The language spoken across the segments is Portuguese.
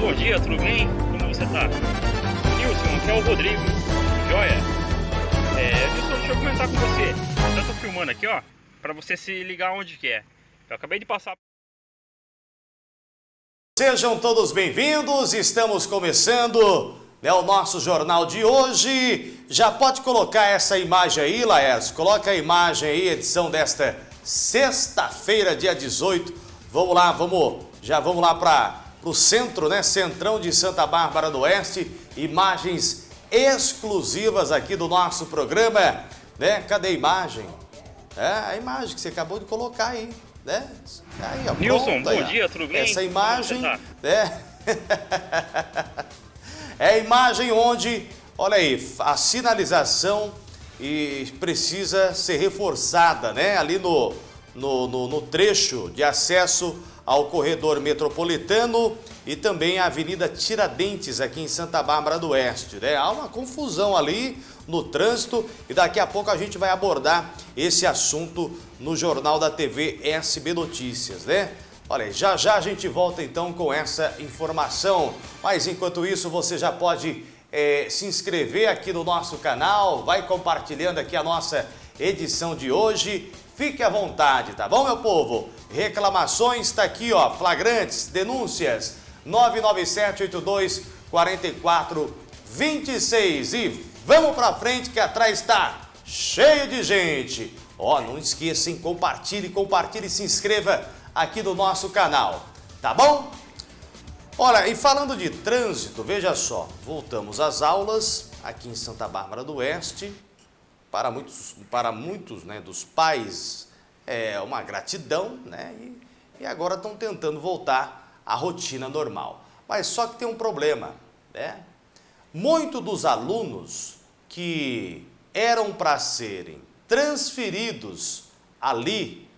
bom dia, tudo bem? Como você tá? Nilson, aqui é o Rodrigo, joia? É, Nilson, deixa eu comentar com você. Eu tô filmando aqui, ó, pra você se ligar onde que é. Eu acabei de passar... Sejam todos bem-vindos, estamos começando né, o nosso jornal de hoje. Já pode colocar essa imagem aí, Laércio, coloca a imagem aí, edição desta sexta-feira, dia 18. Vamos lá, vamos, já vamos lá para o centro, né, centrão de Santa Bárbara do Oeste, imagens exclusivas aqui do nosso programa, né? Cadê a imagem? É, a imagem que você acabou de colocar aí né? Aí, ó, Nilson, bom aí, dia, tudo bem? Essa imagem, tá? né? é a imagem onde, olha aí, a sinalização e precisa ser reforçada, né? Ali no, no, no, no trecho de acesso ao corredor metropolitano e também a Avenida Tiradentes, aqui em Santa Bárbara do Oeste. Né? Há uma confusão ali no trânsito e daqui a pouco a gente vai abordar esse assunto no Jornal da TV SB Notícias, né? Olha, já já a gente volta então com essa informação. Mas enquanto isso, você já pode é, se inscrever aqui no nosso canal, vai compartilhando aqui a nossa edição de hoje. Fique à vontade, tá bom, meu povo? Reclamações, está aqui, ó, flagrantes, denúncias, 99782 4426 e Vamos para frente que atrás está cheio de gente. Ó, não esqueçam, compartilhe, compartilhe e se inscreva aqui no nosso canal, tá bom? Olha, e falando de trânsito, veja só, voltamos às aulas aqui em Santa Bárbara do Oeste. Para muitos, para muitos né, dos pais é uma gratidão, né? E, e agora estão tentando voltar à rotina normal. Mas só que tem um problema, né? Muitos dos alunos que eram para serem transferidos ali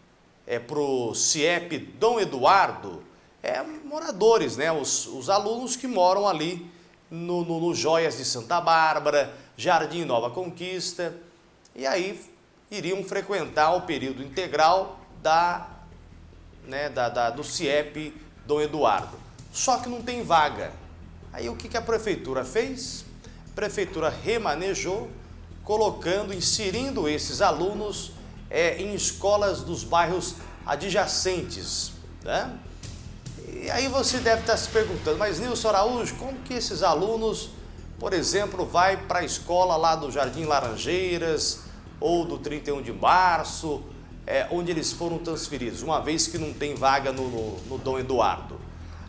é, para o CIEP Dom Eduardo, é, moradores, né, os, os alunos que moram ali no, no, no Joias de Santa Bárbara, Jardim Nova Conquista, e aí iriam frequentar o período integral da, né, da, da, do CIEP Dom Eduardo. Só que não tem vaga. Aí o que, que a prefeitura fez? a prefeitura remanejou, colocando, inserindo esses alunos é, em escolas dos bairros adjacentes. Né? E aí você deve estar se perguntando, mas Nilson Araújo, como que esses alunos, por exemplo, vai para a escola lá do Jardim Laranjeiras ou do 31 de março, é, onde eles foram transferidos, uma vez que não tem vaga no, no, no Dom Eduardo?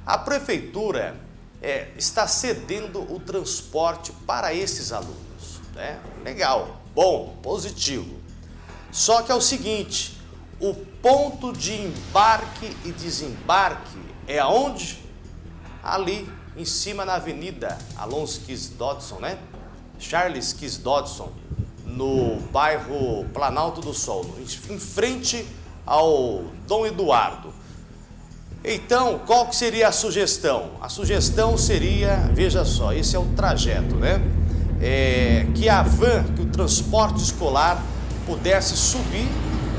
A prefeitura é, está cedendo o transporte para esses alunos. Né? Legal, bom, positivo. Só que é o seguinte, o ponto de embarque e desembarque é aonde? Ali, em cima na avenida Alonso Kiss Dodson, né? Charles Kiss Dodson, no bairro Planalto do Sol, em frente ao Dom Eduardo. Então, qual que seria a sugestão? A sugestão seria, veja só, esse é o trajeto, né? É, que a van, que o transporte escolar pudesse subir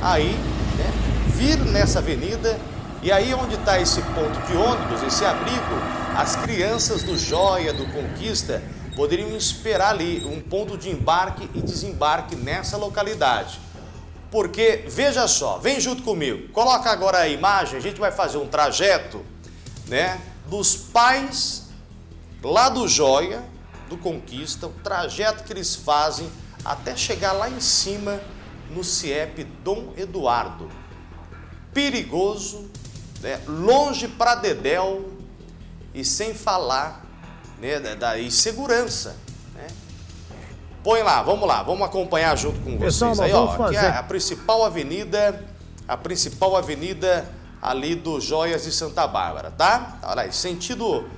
aí, né? vir nessa avenida e aí onde está esse ponto de ônibus, esse abrigo, as crianças do Joia, do Conquista, poderiam esperar ali um ponto de embarque e desembarque nessa localidade. Porque, veja só, vem junto comigo, coloca agora a imagem, a gente vai fazer um trajeto, né, dos pais lá do Joia, do Conquista, o trajeto que eles fazem até chegar lá em cima no CIEP Dom Eduardo. Perigoso, né, longe para Dedéu e sem falar né, da insegurança. Põe lá, vamos lá, vamos acompanhar junto com Pessoal, vocês aí, ó. Fazer... Aqui é a principal avenida, a principal avenida ali do Joias de Santa Bárbara, tá? Olha aí, sentido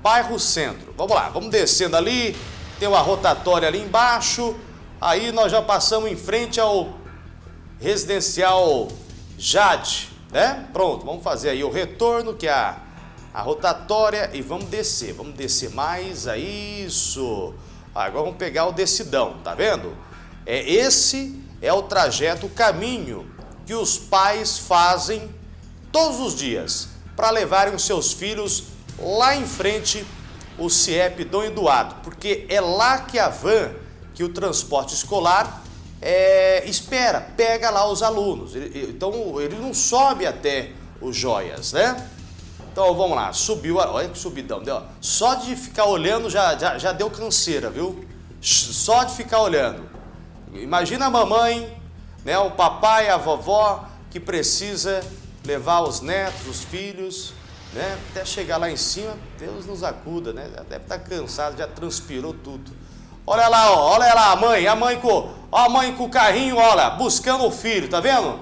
bairro centro. Vamos lá, vamos descendo ali, tem uma rotatória ali embaixo, aí nós já passamos em frente ao residencial Jade, né? Pronto, vamos fazer aí o retorno, que é a, a rotatória, e vamos descer, vamos descer mais, é isso... Agora vamos pegar o decidão, tá vendo? É, esse é o trajeto, o caminho que os pais fazem todos os dias para levarem os seus filhos lá em frente o CIEP Dom Eduardo, porque é lá que a van, que o transporte escolar é, espera, pega lá os alunos. Então ele não sobe até os joias, né? Então vamos lá, subiu, olha que subidão, deu. Só de ficar olhando já, já, já deu canseira, viu? Só de ficar olhando. Imagina a mamãe, né, o papai, a vovó, que precisa levar os netos, os filhos, né, até chegar lá em cima, Deus nos acuda, né? Já deve estar cansado, já transpirou tudo. Olha lá, ó, olha lá a mãe, a mãe com, ó, a mãe com o carrinho, olha, buscando o filho, tá vendo?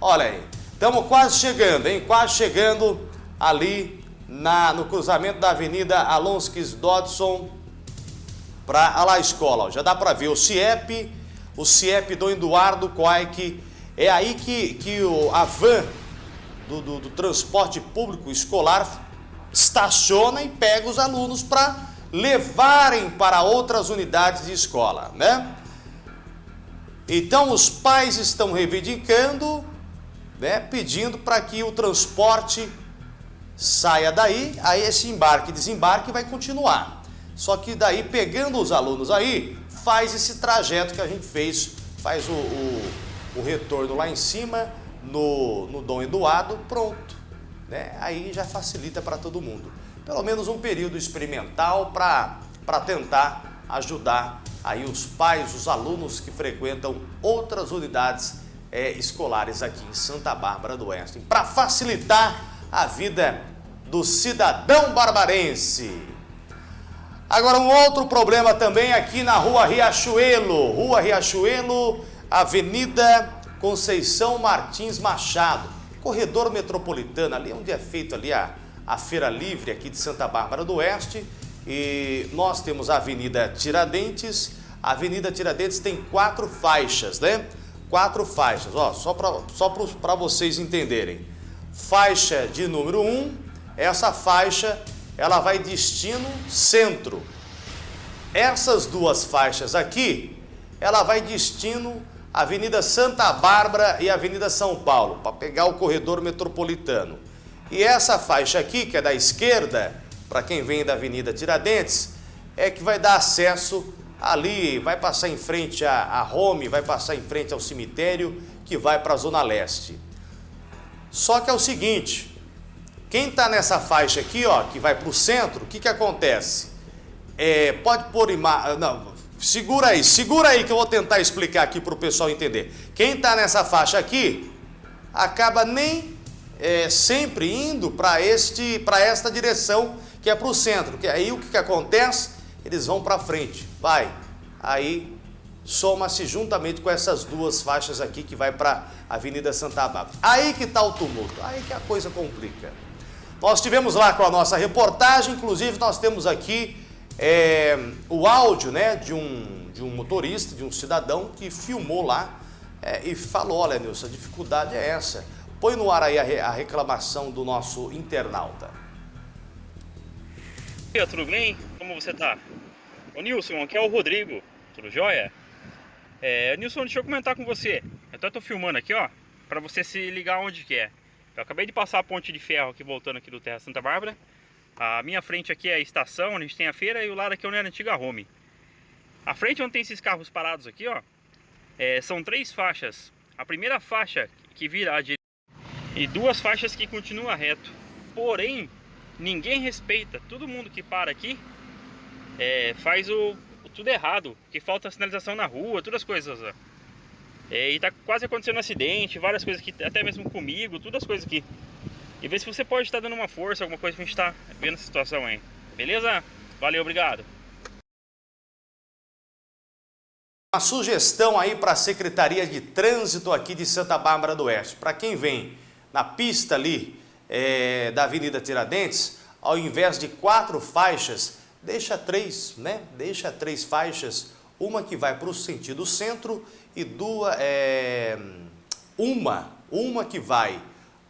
Olha aí, estamos quase chegando, hein? Quase chegando ali na, no cruzamento da Avenida Alonskis Dodson para lá a escola. Ó. Já dá para ver o CIEP, o CIEP do Eduardo Coaic. É aí que, que o, a van do, do, do transporte público escolar estaciona e pega os alunos para levarem para outras unidades de escola, né? Então os pais estão reivindicando, né, pedindo para que o transporte saia daí, aí esse embarque e desembarque vai continuar. Só que daí, pegando os alunos aí, faz esse trajeto que a gente fez, faz o, o, o retorno lá em cima, no, no Dom Eduardo, pronto. Né? Aí já facilita para todo mundo. Pelo menos um período experimental para tentar ajudar aí os pais, os alunos que frequentam outras unidades é, escolares aqui em Santa Bárbara do Oeste. Para facilitar a vida do cidadão barbarense. Agora, um outro problema também aqui na rua Riachuelo. Rua Riachuelo, Avenida Conceição Martins Machado. Corredor metropolitano, ali onde é feito ali a, a Feira Livre aqui de Santa Bárbara do Oeste. E nós temos a Avenida Tiradentes. A Avenida Tiradentes tem quatro faixas, né? Quatro faixas, ó, só para só para vocês entenderem. Faixa de número 1, um, essa faixa ela vai destino centro. Essas duas faixas aqui, ela vai destino Avenida Santa Bárbara e Avenida São Paulo, para pegar o corredor metropolitano. E essa faixa aqui, que é da esquerda, para quem vem da Avenida Tiradentes, é que vai dar acesso ali, vai passar em frente a, a Home, vai passar em frente ao cemitério, que vai para a Zona Leste. Só que é o seguinte, quem está nessa faixa aqui, ó, que vai para o centro, o que, que acontece? É, pode pôr imagem... Não, segura aí, segura aí que eu vou tentar explicar aqui para o pessoal entender. Quem está nessa faixa aqui, acaba nem é, sempre indo para esta direção, que é para o centro. Que aí o que, que acontece? Eles vão para frente, vai. Aí soma-se juntamente com essas duas faixas aqui que vai para a Avenida Santa Bárbara. Aí que está o tumulto, aí que a coisa complica. Nós tivemos lá com a nossa reportagem, inclusive nós temos aqui é, o áudio né, de, um, de um motorista, de um cidadão que filmou lá é, e falou, olha Nilson, a dificuldade é essa. Põe no ar aí a, a reclamação do nosso internauta. Tudo bem? Como você está? Ô Nilson, aqui é o Rodrigo, tudo jóia? É, Nilson, deixa eu comentar com você. Eu tô filmando aqui, ó, pra você se ligar onde que é. Eu acabei de passar a ponte de ferro aqui, voltando aqui do Terra Santa Bárbara. A minha frente aqui é a estação, onde a gente tem a feira, e o lado aqui é onde era a antiga home. A frente onde tem esses carros parados aqui, ó, é, são três faixas. A primeira faixa que vira à direita e duas faixas que continua reto. Porém, ninguém respeita. Todo mundo que para aqui é, faz o, tudo errado, que falta sinalização na rua, todas as coisas. É, e tá quase acontecendo um acidente, várias coisas aqui, até mesmo comigo, todas as coisas aqui. E ver se você pode estar dando uma força, alguma coisa pra gente estar tá vendo essa situação aí. Beleza? Valeu, obrigado. Uma sugestão aí para a Secretaria de Trânsito aqui de Santa Bárbara do Oeste. Para quem vem na pista ali é, da Avenida Tiradentes, ao invés de quatro faixas, deixa três, né? Deixa três faixas, uma que vai para o sentido centro e duas, é, uma, uma que vai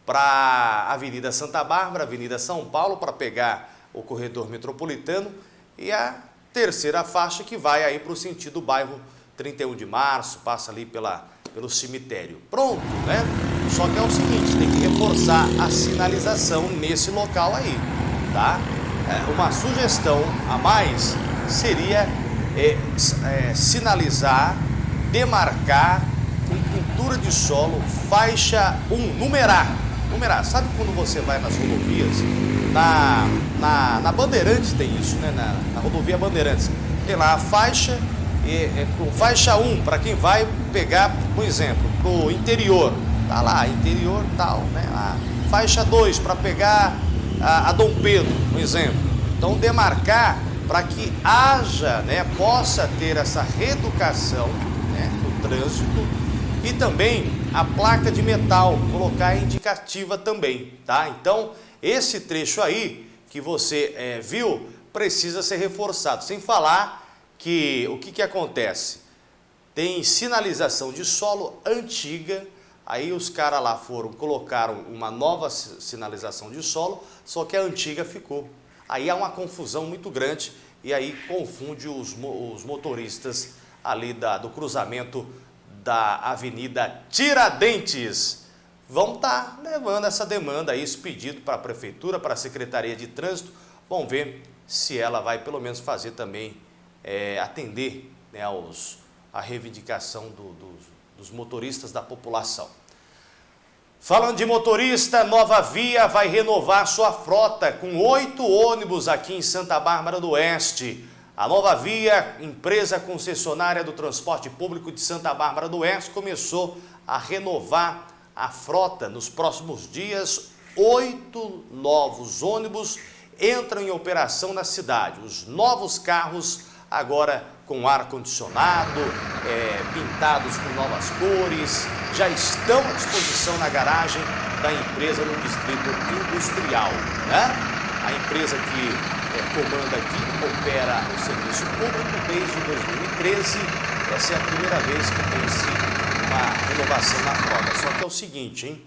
para a Avenida Santa Bárbara, Avenida São Paulo, para pegar o corredor metropolitano e a terceira faixa que vai aí para o sentido bairro 31 de março, passa ali pela, pelo cemitério. Pronto, né? Só que é o seguinte, tem que reforçar a sinalização nesse local aí, tá? É, uma sugestão a mais seria é, é, sinalizar, demarcar com pintura de solo, faixa 1, numerar. Numerar. Sabe quando você vai nas rodovias? Na, na, na Bandeirantes tem isso, né? Na, na rodovia Bandeirantes. Tem lá a faixa, é, com faixa 1, para quem vai pegar, por exemplo, pro interior. Tá lá, interior tal, né? A faixa 2 para pegar a, a Dom Pedro, por exemplo. Então demarcar para que haja, né, possa ter essa reeducação né, no trânsito e também a placa de metal, colocar indicativa também, tá? Então, esse trecho aí que você é, viu precisa ser reforçado, sem falar que o que, que acontece? Tem sinalização de solo antiga, aí os caras lá foram, colocaram uma nova sinalização de solo, só que a antiga ficou. Aí há uma confusão muito grande e aí confunde os, os motoristas ali da, do cruzamento da Avenida Tiradentes. Vão estar tá levando essa demanda aí, esse pedido para a Prefeitura, para a Secretaria de Trânsito. Vamos ver se ela vai pelo menos fazer também, é, atender né, aos, a reivindicação do, dos, dos motoristas da população. Falando de motorista, Nova Via vai renovar sua frota com oito ônibus aqui em Santa Bárbara do Oeste. A Nova Via, empresa concessionária do transporte público de Santa Bárbara do Oeste, começou a renovar a frota. Nos próximos dias, oito novos ônibus entram em operação na cidade. Os novos carros agora com ar-condicionado, é, pintados com novas cores, já estão à disposição na garagem da empresa no distrito industrial. Né? A empresa que é, comanda aqui opera o serviço público desde 2013. Essa é a primeira vez que tem-se uma renovação na frota. Só que é o seguinte, hein?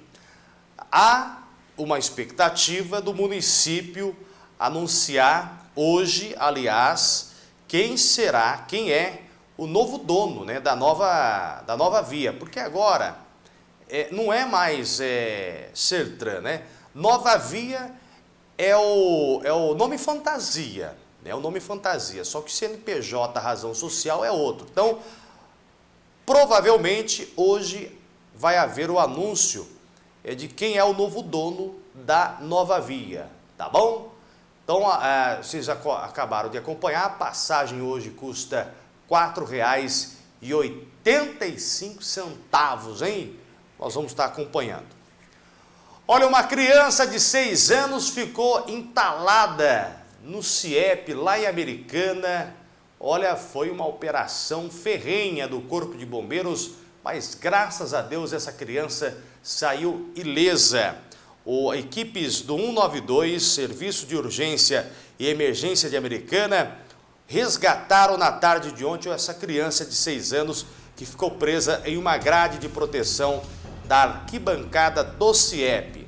há uma expectativa do município anunciar hoje, aliás, quem será, quem é o novo dono né, da, nova, da nova via. Porque agora é, não é mais é, Sertran, né? Nova Via é o, é o nome fantasia, é o nome fantasia, só que CNPJ, razão social, é outro. Então, provavelmente hoje vai haver o anúncio é, de quem é o novo dono da Nova Via, tá bom? Então, é, vocês acabaram de acompanhar, a passagem hoje custa R$ 4,85, hein? Nós vamos estar acompanhando. Olha, uma criança de 6 anos ficou entalada no CIEP, lá em Americana. Olha, foi uma operação ferrenha do Corpo de Bombeiros, mas graças a Deus essa criança saiu ilesa o, equipes do 192, Serviço de Urgência e Emergência de Americana, resgataram na tarde de ontem essa criança de 6 anos que ficou presa em uma grade de proteção da arquibancada do CIEP.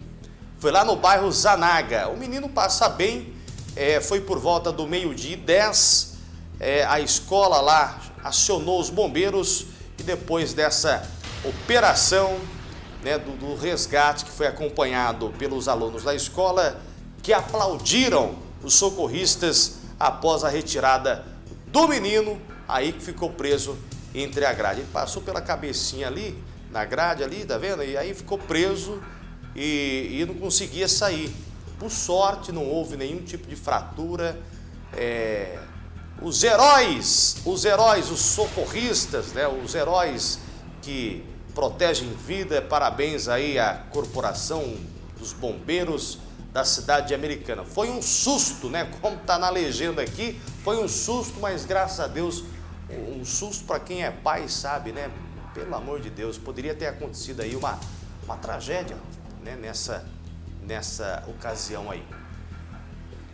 Foi lá no bairro Zanaga. O menino passa bem, é, foi por volta do meio-dia 10, é, a escola lá acionou os bombeiros e depois dessa operação né, do, do resgate que foi acompanhado pelos alunos da escola que aplaudiram os socorristas após a retirada do menino, aí que ficou preso entre a grade. Ele passou pela cabecinha ali, na grade ali, tá vendo? E aí ficou preso e, e não conseguia sair. Por sorte, não houve nenhum tipo de fratura. É, os heróis, os heróis, os socorristas, né, os heróis que protegem vida. Parabéns aí à corporação dos bombeiros da cidade de Americana. Foi um susto, né? Como está na legenda aqui, foi um susto, mas graças a Deus, um susto para quem é pai sabe, né? Pelo amor de Deus, poderia ter acontecido aí uma, uma tragédia né? nessa, nessa ocasião aí.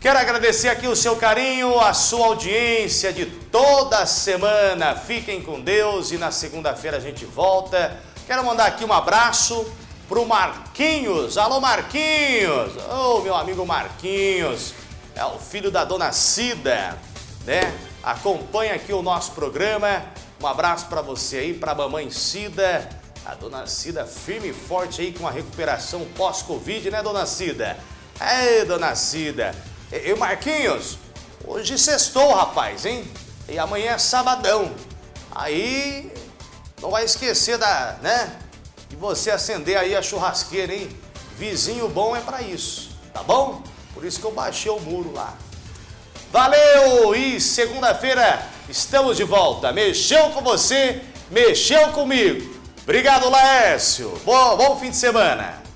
Quero agradecer aqui o seu carinho, a sua audiência de toda semana. Fiquem com Deus e na segunda-feira a gente volta. Quero mandar aqui um abraço pro Marquinhos. Alô, Marquinhos! Ô, oh, meu amigo Marquinhos, é o filho da dona Cida, né? Acompanha aqui o nosso programa. Um abraço para você aí, para a mamãe Cida. A dona Cida firme e forte aí com a recuperação pós-Covid, né, dona Cida? É, dona Cida. E, e Marquinhos, hoje sextou, rapaz, hein? E amanhã é sabadão. Aí não vai esquecer da, né? De você acender aí a churrasqueira, hein? Vizinho bom é para isso, tá bom? Por isso que eu baixei o muro lá. Valeu! E segunda-feira estamos de volta. Mexeu com você, mexeu comigo. Obrigado, Laércio. Bom, bom fim de semana.